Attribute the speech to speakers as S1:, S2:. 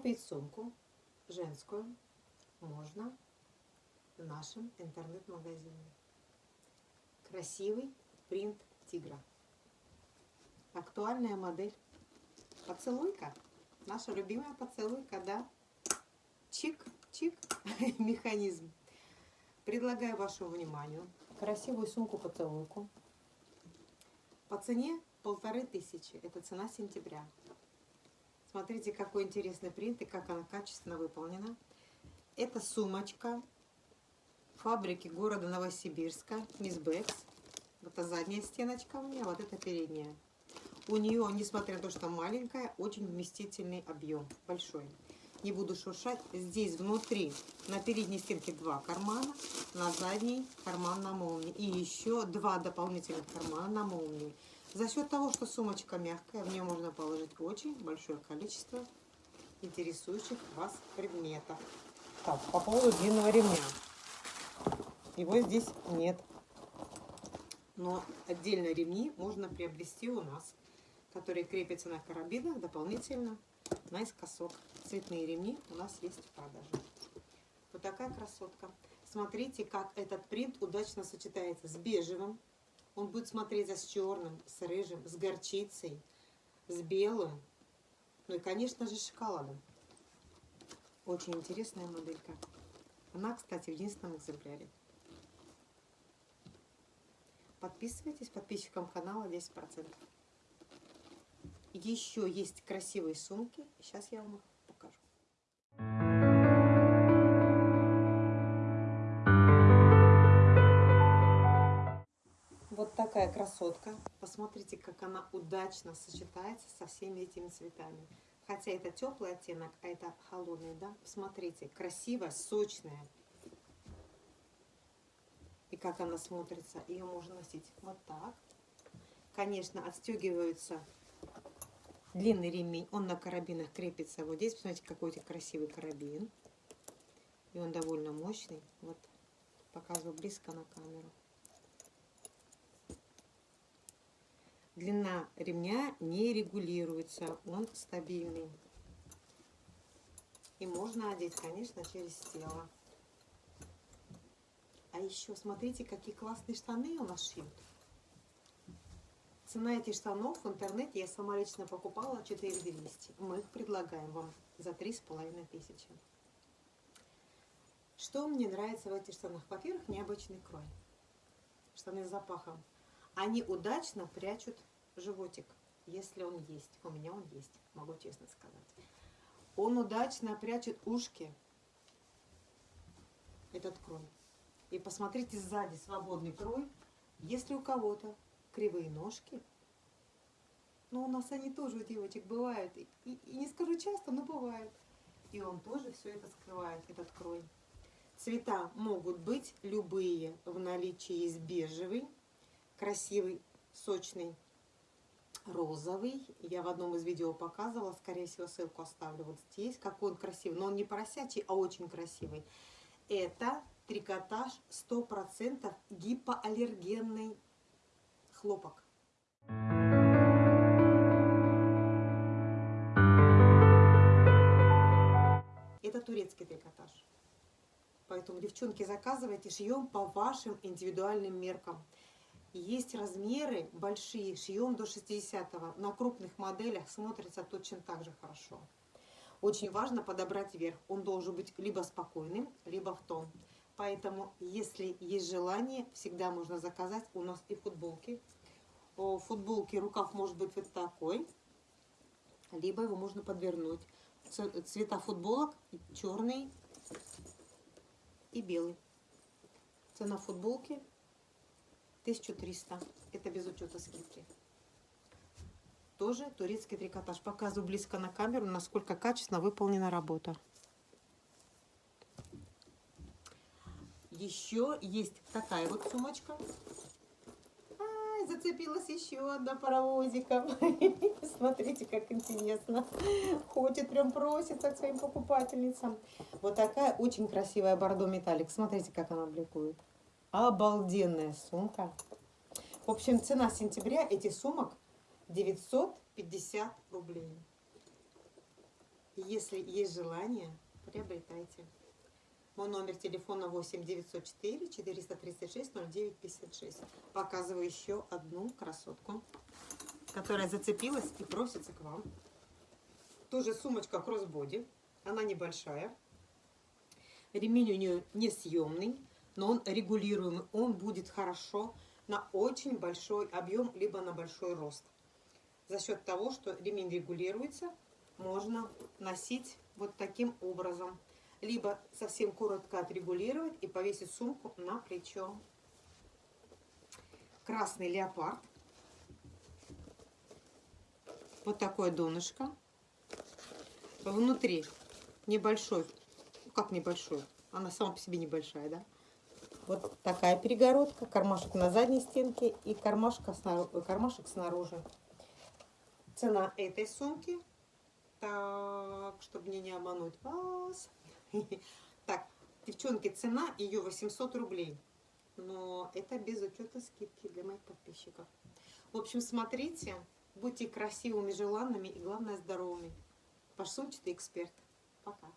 S1: Купить сумку женскую можно в нашем интернет-магазине. Красивый принт тигра. Актуальная модель. Поцелуйка. Наша любимая поцелуйка, да? Чик-чик механизм. Предлагаю вашему вниманию красивую сумку-поцелуйку. По цене полторы тысячи. Это цена сентября. Смотрите, какой интересный принт и как она качественно выполнена. Это сумочка фабрики города Новосибирска, Мисс Бэкс. Вот это задняя стеночка у меня, вот это передняя. У нее, несмотря на то, что маленькая, очень вместительный объем, большой. Не буду шуршать. Здесь внутри, на передней стенке два кармана, на задней карман на молнии. И еще два дополнительных кармана на молнии. За счет того, что сумочка мягкая, в нее можно положить очень большое количество интересующих вас предметов. Так, по поводу длинного ремня. Его здесь нет. Но отдельно ремни можно приобрести у нас, которые крепятся на карабинах дополнительно наискосок. Цветные ремни у нас есть в продаже. Вот такая красотка. Смотрите, как этот принт удачно сочетается с бежевым, он будет смотреться с черным, с рыжим, с горчицей, с белым. Ну и, конечно же, шоколадом. Очень интересная моделька. Она, кстати, в единственном экземпляре. Подписывайтесь, подписчикам канала 10%. Еще есть красивые сумки. Сейчас я вам их такая красотка. Посмотрите, как она удачно сочетается со всеми этими цветами. Хотя это теплый оттенок, а это холодный, да? Посмотрите, красивая, сочная. И как она смотрится. Ее можно носить вот так. Конечно, отстегиваются длинный ремень. Он на карабинах крепится вот здесь. Посмотрите, какой красивый карабин. И он довольно мощный. Вот показываю близко на камеру. Длина ремня не регулируется, он стабильный. И можно одеть, конечно, через тело. А еще смотрите, какие классные штаны у нас шьют. Цена этих штанов в интернете я сама лично покупала 4200. Мы их предлагаем вам за 3500. Что мне нравится в этих штанах? Во-первых, необычный крой. Штаны с запахом. Они удачно прячут животик, если он есть. У меня он есть, могу честно сказать. Он удачно прячет ушки, этот крой. И посмотрите сзади свободный крой. Если у кого-то кривые ножки, но у нас они тоже у девочек бывают. И, и, и не скажу часто, но бывают. И он тоже все это скрывает, этот крой. Цвета могут быть любые. В наличии есть бежевый, красивый, сочный розовый. Я в одном из видео показывала, скорее всего, ссылку оставлю вот здесь. Какой он красивый. Но он не поросячий, а очень красивый. Это трикотаж 100% гипоаллергенный хлопок. Это турецкий трикотаж. Поэтому, девчонки, заказывайте, шьем по вашим индивидуальным меркам. Есть размеры большие, шьем до 60 -го. На крупных моделях смотрится точно так же хорошо. Очень важно подобрать верх. Он должен быть либо спокойным, либо в тон. Поэтому, если есть желание, всегда можно заказать. У нас и футболки. У футболки рукав может быть вот такой, либо его можно подвернуть. Цвета футболок черный и белый. Цена футболки 1300. Это без учета скидки. Тоже турецкий трикотаж. Показываю близко на камеру, насколько качественно выполнена работа. Еще есть такая вот сумочка. Ай, зацепилась еще одна паровозиком. Смотрите, как интересно. Хочет, прям просится к своим покупательницам. Вот такая очень красивая бордо металлик. Смотрите, как она бликует. Обалденная сумка. В общем, цена сентября этих сумок 950 рублей. Если есть желание, приобретайте. Мой номер телефона 8 904 436 09 56. Показываю еще одну красотку, которая зацепилась и просится к вам. Тоже сумочка кроссбоди. Она небольшая. Ремень у нее несъемный, но он регулируемый. Он будет хорошо на очень большой объем, либо на большой рост. За счет того, что ремень регулируется, можно носить вот таким образом. Либо совсем коротко отрегулировать и повесить сумку на плечо. Красный леопард. Вот такое донышко. Внутри небольшой, как небольшой, она сама по себе небольшая, да? Вот такая перегородка, кармашек на задней стенке и кармашка снаружи, кармашек снаружи. Цена этой сумки, так, чтобы мне не обмануть вас. Так, девчонки, цена ее 800 рублей. Но это без учета скидки для моих подписчиков. В общем, смотрите, будьте красивыми, желанными и, главное, здоровыми. Ваш сумчатый эксперт. Пока.